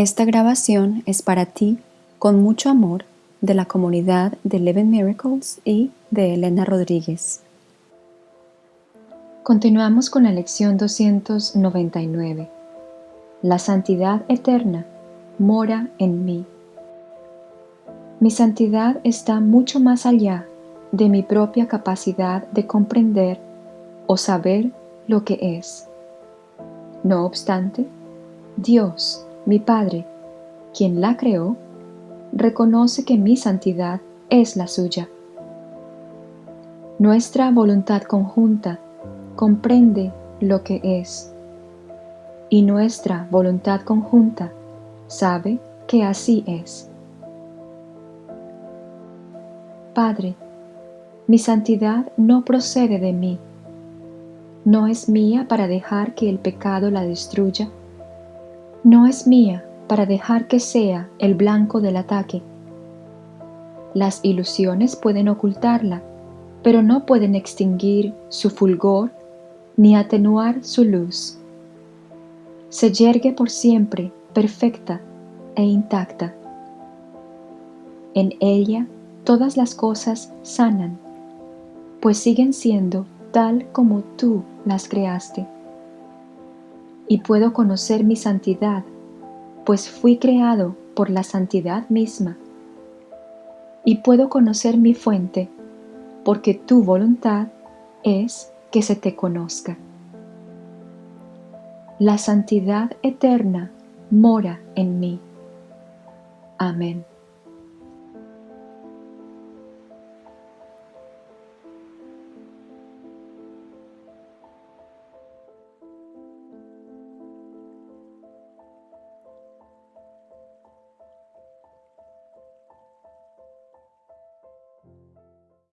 Esta grabación es para ti, con mucho amor, de la comunidad de Eleven Miracles y de Elena Rodríguez. Continuamos con la lección 299. La santidad eterna mora en mí. Mi santidad está mucho más allá de mi propia capacidad de comprender o saber lo que es. No obstante, Dios, mi Padre, quien la creó, reconoce que mi santidad es la suya. Nuestra voluntad conjunta comprende lo que es, y nuestra voluntad conjunta sabe que así es. Padre, mi santidad no procede de mí, no es mía para dejar que el pecado la destruya, no es mía para dejar que sea el blanco del ataque. Las ilusiones pueden ocultarla, pero no pueden extinguir su fulgor ni atenuar su luz. Se yergue por siempre perfecta e intacta. En ella todas las cosas sanan, pues siguen siendo tal como tú las creaste. Y puedo conocer mi santidad, pues fui creado por la santidad misma. Y puedo conocer mi fuente, porque tu voluntad es que se te conozca. La santidad eterna mora en mí. Amén.